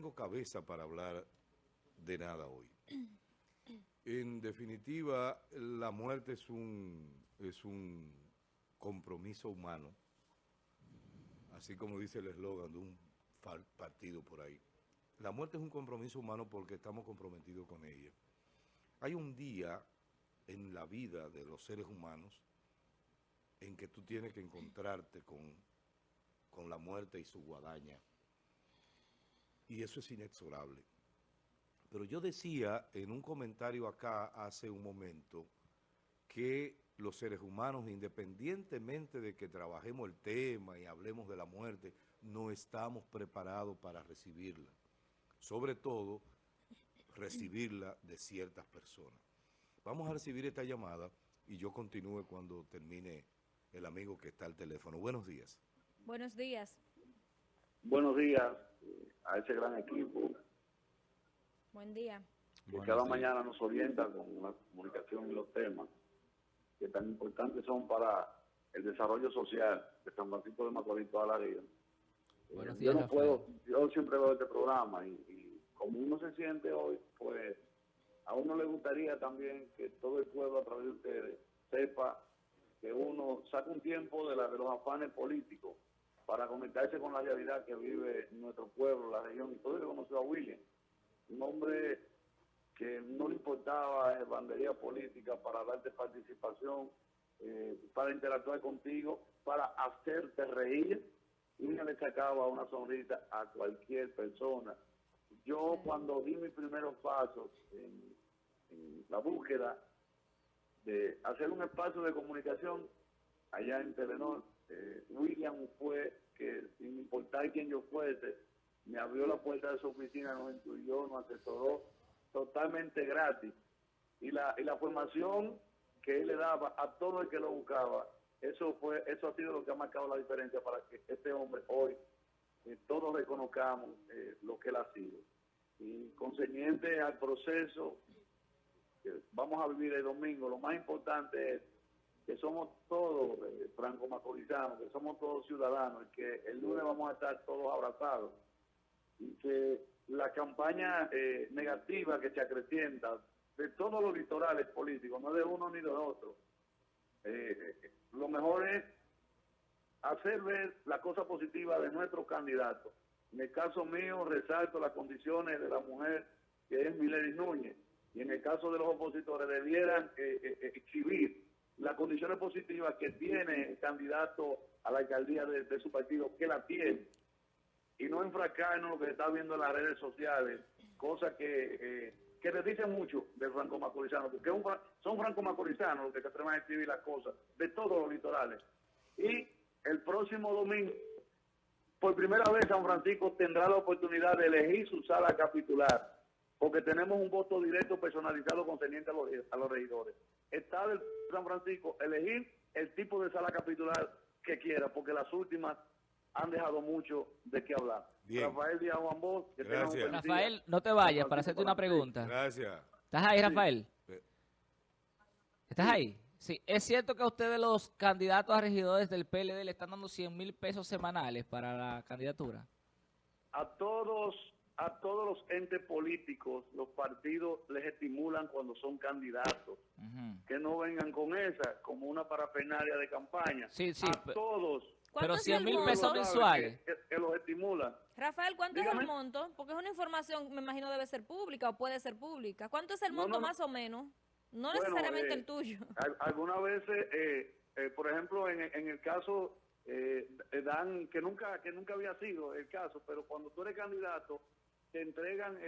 tengo cabeza para hablar de nada hoy. En definitiva, la muerte es un, es un compromiso humano, así como dice el eslogan de un partido por ahí. La muerte es un compromiso humano porque estamos comprometidos con ella. Hay un día en la vida de los seres humanos en que tú tienes que encontrarte con, con la muerte y su guadaña. Y eso es inexorable. Pero yo decía en un comentario acá hace un momento que los seres humanos, independientemente de que trabajemos el tema y hablemos de la muerte, no estamos preparados para recibirla. Sobre todo, recibirla de ciertas personas. Vamos a recibir esta llamada y yo continúe cuando termine el amigo que está al teléfono. Buenos días. Buenos días. Buenos días a ese gran equipo Buen día. Que cada mañana nos orienta con la comunicación y los temas que tan importantes son para el desarrollo social de San Francisco de Macorís toda la vida. Eh, yo no puedo, yo siempre veo este programa y, como uno se siente hoy, pues a uno le gustaría también que todo el pueblo a través de ustedes sepa que uno saca un tiempo de, la, de los afanes políticos para conectarse con la realidad que vive nuestro región, y todo que conoció a William un hombre que no le importaba eh, bandería política para darte participación, eh, para interactuar contigo, para hacerte reír, y le sacaba una sonrisa a cualquier persona. Yo cuando di mis primeros pasos en, la búsqueda de hacer un espacio de comunicación allá en Telenor, eh, William fue que sin importar quién yo fuese, me abrió la puerta de su oficina, nos incluyó, nos asesoró totalmente gratis. Y la, y la formación que él le daba a todo el que lo buscaba, eso fue eso ha sido lo que ha marcado la diferencia para que este hombre hoy eh, todos reconozcamos eh, lo que él ha sido. Y concerniente al proceso que vamos a vivir el domingo, lo más importante es que somos todos eh, franco-macorizanos, que somos todos ciudadanos, y que el lunes vamos a estar todos abrazados que la campaña eh, negativa que se acrecienta de todos los litorales políticos, no de uno ni de otro, eh, lo mejor es hacer ver la cosa positiva de nuestro candidato. En el caso mío, resalto las condiciones de la mujer que es Milady Núñez, y en el caso de los opositores debieran eh, exhibir las condiciones positivas que tiene el candidato a la alcaldía de su partido, que la tiene y no enfrascarnos en lo que se está viendo en las redes sociales, cosas que, eh, que le dicen mucho del franco macorizano, porque son franco macorizanos los que se atreven a escribir las cosas de todos los litorales. Y el próximo domingo, por primera vez San Francisco tendrá la oportunidad de elegir su sala capitular, porque tenemos un voto directo personalizado concerniente a los, a los regidores. Está del San Francisco elegir el tipo de sala capitular que quiera, porque las últimas han dejado mucho de qué hablar. Rafael Díaz Juan Bosch, que Gracias. Rafael, no te vayas para hacerte una pregunta. Gracias. ¿Estás ahí, Rafael? ¿Estás ahí? Sí, es cierto que a ustedes los candidatos a regidores del PLD le están dando 100 mil pesos semanales para la candidatura. A todos, a todos los entes políticos, los partidos les estimulan cuando son candidatos. Que no vengan con esa como una parafernalia de campaña. Sí, sí. A todos pero 100 mil pesos mensuales. Que, los estimula. Rafael, ¿cuánto es el monto? Porque es una información, me imagino, debe ser pública o puede ser pública. ¿Cuánto es el monto más o menos? No necesariamente el eh, tuyo. Algunas veces, eh, eh, por ejemplo, en, en el caso dan, que nunca, que nunca había sido el caso, pero cuando tú eres candidato, te entregan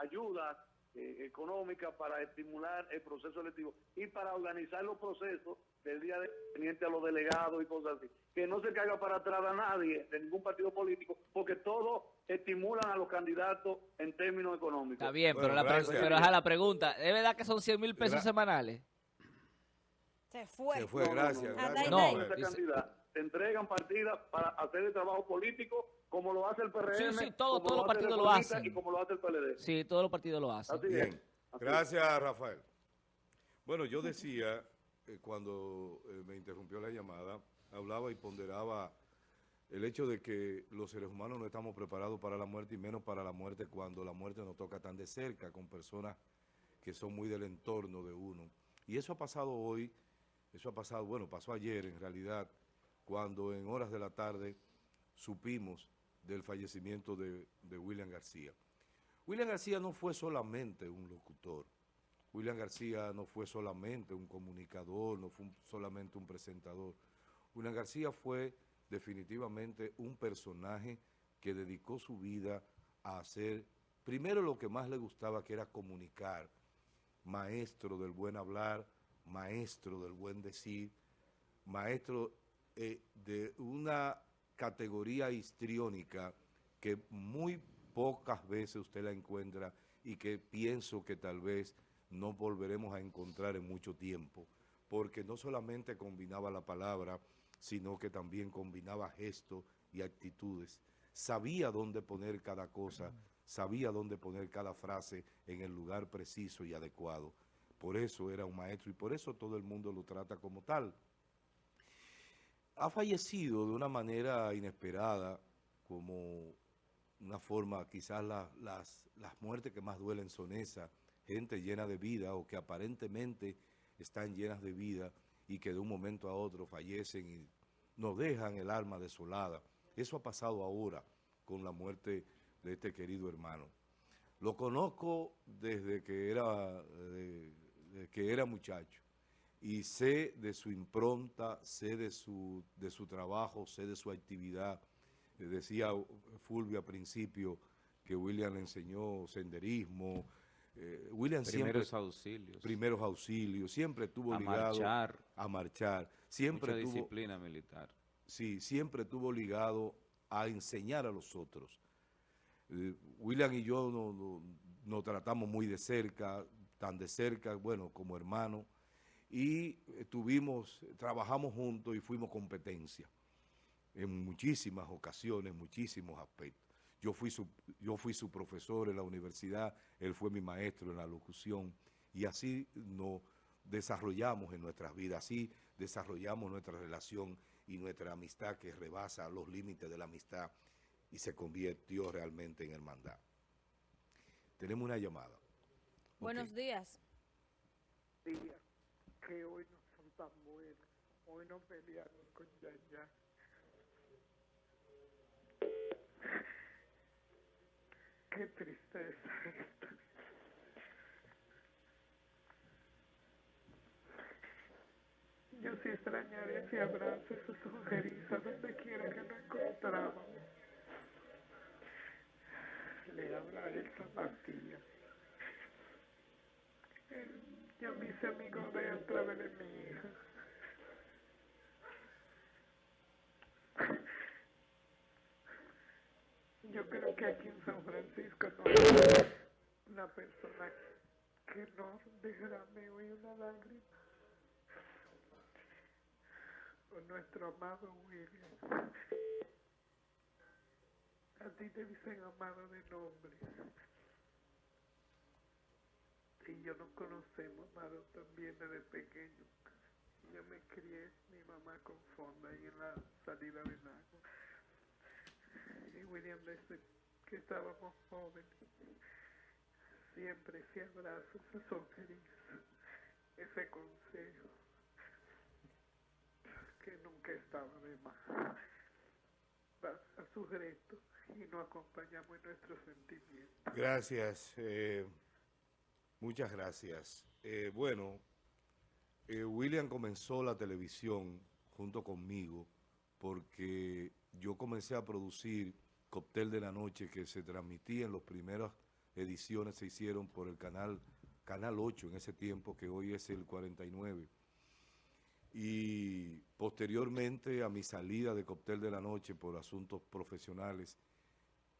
ayuda económica para estimular el proceso electivo y para organizar los procesos del día de teniente a los delegados y cosas así. Que no se caiga para atrás a nadie de ningún partido político, porque todos estimulan a los candidatos en términos económicos. Está bien, pero, la pero a la pregunta, ¿es verdad que son 100 mil pesos semanales? Se fue. Se fue, gracias. No, te entregan partidas para hacer el trabajo político como lo hace el PRM. Sí, sí, todos los partidos lo hacen. Y como lo hace el PLD. Sí, todos los partidos lo hacen. bien. Gracias, Rafael. Bueno, yo decía eh, cuando eh, me interrumpió la llamada, hablaba y ponderaba el hecho de que los seres humanos no estamos preparados para la muerte y menos para la muerte cuando la muerte nos toca tan de cerca con personas que son muy del entorno de uno. Y eso ha pasado hoy, eso ha pasado, bueno, pasó ayer en realidad, cuando en horas de la tarde supimos del fallecimiento de, de William García. William García no fue solamente un locutor, William García no fue solamente un comunicador, no fue solamente un presentador. William García fue definitivamente un personaje que dedicó su vida a hacer, primero lo que más le gustaba, que era comunicar, maestro del buen hablar, maestro del buen decir, maestro eh, de una categoría histriónica que muy pocas veces usted la encuentra y que pienso que tal vez no volveremos a encontrar en mucho tiempo, porque no solamente combinaba la palabra, sino que también combinaba gestos y actitudes. Sabía dónde poner cada cosa, sabía dónde poner cada frase en el lugar preciso y adecuado. Por eso era un maestro y por eso todo el mundo lo trata como tal. Ha fallecido de una manera inesperada, como una forma, quizás las, las muertes que más duelen son esas, gente llena de vida o que aparentemente están llenas de vida y que de un momento a otro fallecen y nos dejan el alma desolada. Eso ha pasado ahora con la muerte de este querido hermano. Lo conozco desde que era, que era muchacho y sé de su impronta, sé de su, de su trabajo, sé de su actividad. Decía Fulvio al principio que William le enseñó senderismo, eh, William primeros auxilios. Primeros auxilios, siempre estuvo ligado a marchar. Siempre Mucha disciplina militar. Sí, siempre estuvo ligado a enseñar a los otros. Eh, William y yo nos no, tratamos muy de cerca, tan de cerca, bueno, como hermanos, y tuvimos, trabajamos juntos y fuimos competencia en muchísimas ocasiones, muchísimos aspectos. Yo fui, su, yo fui su profesor en la universidad, él fue mi maestro en la locución y así nos desarrollamos en nuestras vidas, así desarrollamos nuestra relación y nuestra amistad que rebasa los límites de la amistad y se convirtió realmente en hermandad. Tenemos una llamada. Buenos días. Días que hoy no son tan buenos. Hoy no peleamos con Yaya. Qué tristeza. Yo sí extrañaría ese abrazo, esa sujeriza, donde quiera que nos encontrábamos. Le habla Elsa Matías. Yo me hice amigo de él a través de mi hija. Yo creo que aquí en San Francisco no hay una persona que no derrame hoy una lágrima por nuestro amado William. A ti te dicen amado de nombre. Y yo nos conocemos, amado, también desde pequeño. Yo me crié, mi mamá con fonda ahí en la salida de Nago. William, desde que estábamos jóvenes, siempre ese abrazo, esa sonrisa, ese consejo, que nunca estaba de más. A su reto y nos acompañamos en nuestros sentimientos. Gracias, eh, muchas gracias. Eh, bueno, eh, William comenzó la televisión junto conmigo porque yo comencé a producir Cóctel de la Noche que se transmitía en las primeras ediciones, se hicieron por el canal, canal 8 en ese tiempo, que hoy es el 49. Y posteriormente a mi salida de Cóctel de la Noche por asuntos profesionales,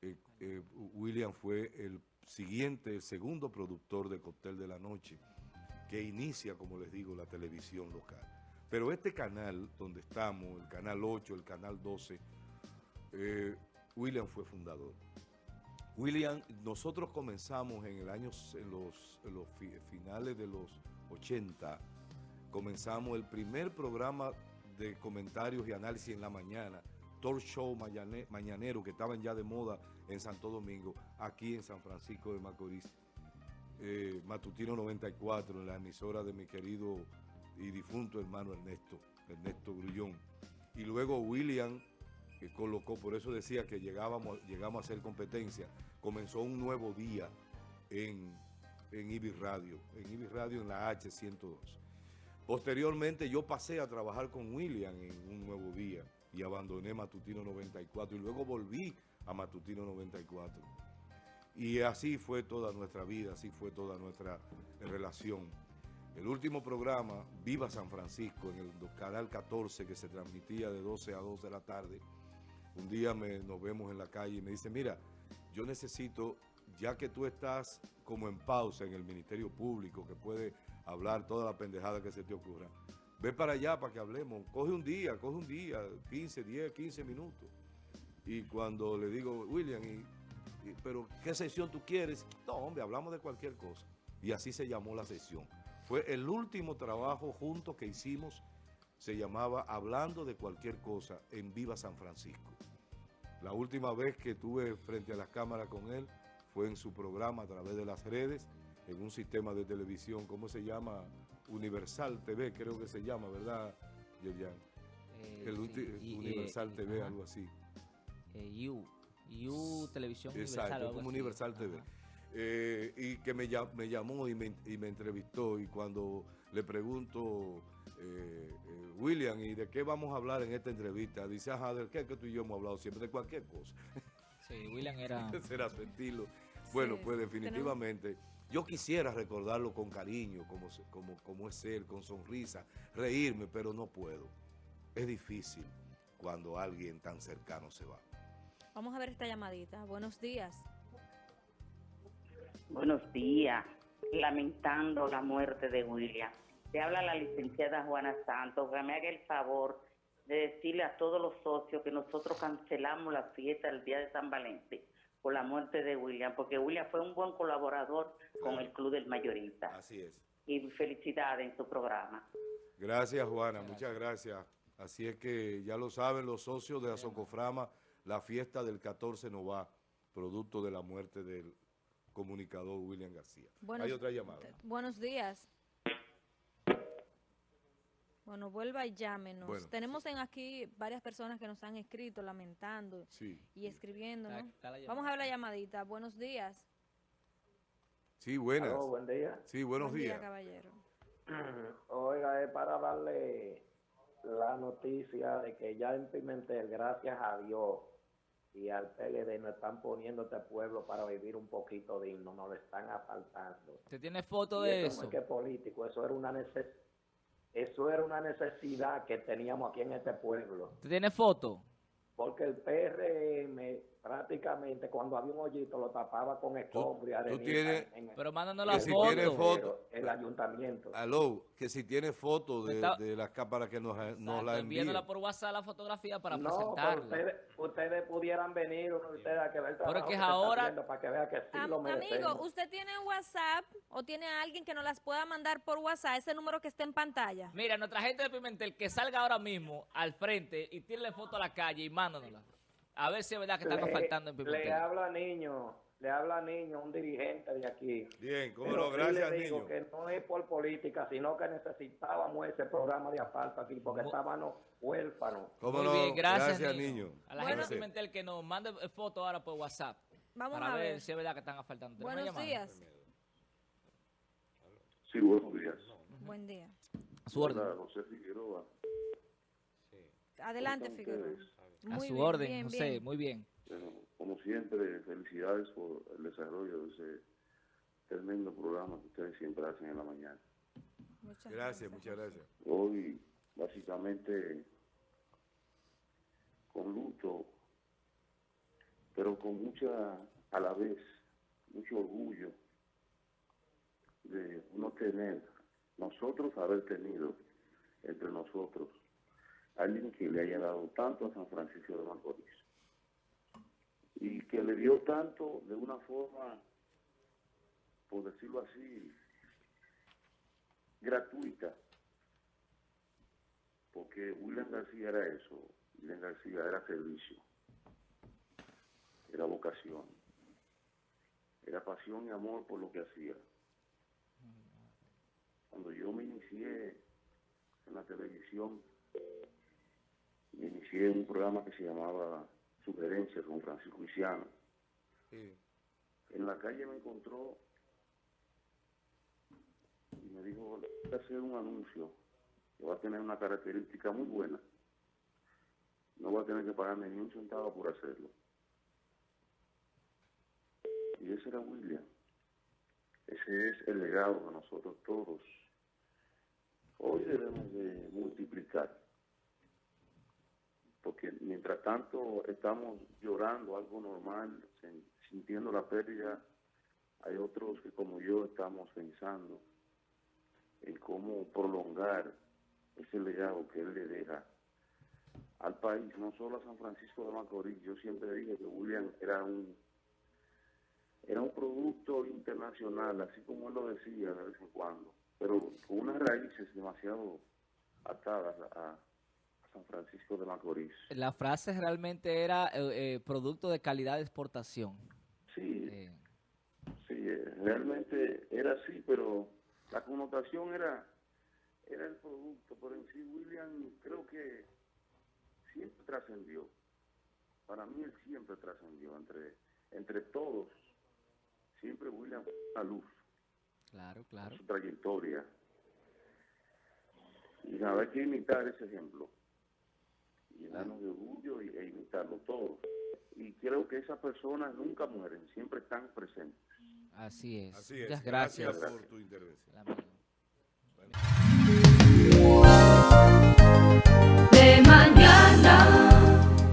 eh, eh, William fue el siguiente, el segundo productor de Cóctel de la Noche, que inicia, como les digo, la televisión local. Pero este canal donde estamos, el canal 8, el canal 12, eh, William fue fundador. William, nosotros comenzamos en el año, en los, finales de los 80, comenzamos el primer programa de comentarios y análisis en la mañana talk show mañanero que estaban ya de moda en Santo Domingo, aquí en San Francisco de Macorís. Eh, Matutino 94, en la emisora de mi querido y difunto hermano Ernesto, Ernesto Grullón. Y luego William, que colocó, por eso decía que llegábamos, llegamos a hacer competencia, comenzó un nuevo día en, en Ibis Radio, en Ibis Radio en la H102. Posteriormente yo pasé a trabajar con William en un nuevo día y abandoné Matutino 94 y luego volví a Matutino 94. Y así fue toda nuestra vida, así fue toda nuestra relación. El último programa, Viva San Francisco, en el canal 14, que se transmitía de 12 a 2 de la tarde, un día me, nos vemos en la calle y me dice, mira, yo necesito, ya que tú estás como en pausa en el Ministerio Público, que puede hablar toda la pendejada que se te ocurra, ve para allá para que hablemos, coge un día, coge un día, 15, 10, 15 minutos. Y cuando le digo, William, pero ¿qué sesión tú quieres? No, hombre, hablamos de cualquier cosa. Y así se llamó la sesión. Fue el último trabajo junto que hicimos, se llamaba Hablando de cualquier cosa en Viva San Francisco. La última vez que tuve frente a las cámaras con él fue en su programa a través de las redes, en un sistema de televisión, ¿cómo se llama? Universal TV, creo que se llama, ¿verdad, Yerjan? Eh, el Universal TV, algo así. Eh, U, Televisión Exacto, como Universal TV. Eh, y que me, me llamó y me, y me, entrevistó y cuando le pregunto, William, ¿y de qué vamos a hablar en esta entrevista? Dice, ajá, ¿de qué que tú y yo hemos hablado siempre? De cualquier cosa. Sí, William era... Ese era su estilo. Bueno, pues definitivamente... Yo quisiera recordarlo con cariño, como, como, como es él, con sonrisa, reírme, pero no puedo. Es difícil cuando alguien tan cercano se va. Vamos a ver esta llamadita. Buenos días. Buenos días. Lamentando la muerte de William. Te habla la licenciada Juana Santos. Que me haga el favor de decirle a todos los socios que nosotros cancelamos la fiesta del día de San Valentín por la muerte de William, porque William fue un buen colaborador con el Club del Mayorista. Así es. Y felicidades en su programa. Gracias, Juana, muchas gracias. Así es que ya lo saben los socios de Azocoframa, la fiesta del 14 no va, producto de la muerte del comunicador William García. Hay otra llamada. Buenos días. Bueno, vuelva y llámenos. Tenemos en aquí varias personas que nos han escrito lamentando y escribiendo, Vamos a ver la llamadita. Buenos días. Sí, buenas. buen día. Sí, buenos buen días. Día, caballero. Oiga, es para darle la noticia de que ya en Pimentel, gracias a Dios y al PLD, nos están poniendo este pueblo para vivir un poquito digno, nos lo están asaltando. ¿Usted tiene foto de eso? No es que político, eso era una necesidad eso era una necesidad que teníamos aquí en este pueblo. ¿Usted tiene foto? Porque el PRM prácticamente cuando había un hoyito lo tapaba con escombro y arena. pero mándanos la foto. Si foto. El ayuntamiento. Aló, que si tiene foto de, de las cámaras que nos, nos la envíen. Enviándola por WhatsApp la fotografía para no, presentarla. Ustedes, ustedes pudieran venir, ustedes a que ver el trabajo que, ahora, para que vea que sí lo merecemos. Amigo, ¿usted tiene WhatsApp o tiene a alguien que nos las pueda mandar por WhatsApp, ese número que está en pantalla? Mira, nuestra gente de Pimentel que salga ahora mismo al frente y tire foto a la calle y mándanosla. A ver si es verdad que estamos faltando en Pimentel. Le habla niño, le habla niño, un dirigente de aquí. Bien, cómo lo, gracias le digo que no es por política, sino que necesitábamos ese programa de asfalto aquí, porque estábamos huérfanos. ¿Cómo Muy bien, gracias, niño. A la gente de Pimentel que nos mande fotos ahora por WhatsApp. Vamos para a ver. si es verdad que están asfaltando. Buenos días. Sí, buenos días. Buen día. A su orden. José Figueroa. Adelante, Figueroa a su orden, José, muy bien. como siempre, felicidades por el desarrollo de ese tremendo programa que ustedes siempre hacen en la mañana. Muchas gracias, muchas gracias. Hoy, básicamente, con luto, pero con mucha, a la vez, mucho orgullo de no tener, nosotros haber tenido entre nosotros alguien que le haya dado tanto a San Francisco de Macorís y que le dio tanto de una forma, por decirlo así, gratuita, porque William García era eso, William García era servicio, era vocación, era pasión y amor por lo que hacía. Cuando yo me inicié en la televisión, inicié un programa que se llamaba Sugerencias con Francisco Luciano. En la calle me encontró y me dijo, voy a hacer un anuncio que va a tener una característica muy buena. No voy a tener que pagarme ni un centavo por hacerlo. Y ese era William. Ese es el legado de nosotros todos. Hoy debemos de multiplicar. Porque mientras tanto estamos llorando algo normal, sintiendo la pérdida, hay otros que como yo estamos pensando en cómo prolongar ese legado que él le deja al país, no solo a San Francisco de Macorís. Yo siempre dije que William era un era un producto internacional, así como él lo decía de vez en cuando, pero con unas raíces demasiado atadas a, San Francisco de Macorís. La frase realmente era eh, eh, producto de calidad de exportación. Sí, sí, eh, realmente era así, pero la connotación era, era el producto, pero en sí William creo que siempre trascendió. Para mí él siempre trascendió entre, entre todos. Siempre William fue una luz. Claro, claro. Su trayectoria. Y nada, hay que imitar ese ejemplo. Llenarnos de orgullo e imitarlo todos. Y creo que esas personas nunca mueren, siempre están presentes. Así es. Así es. Muchas gracias. gracias por tu intervención.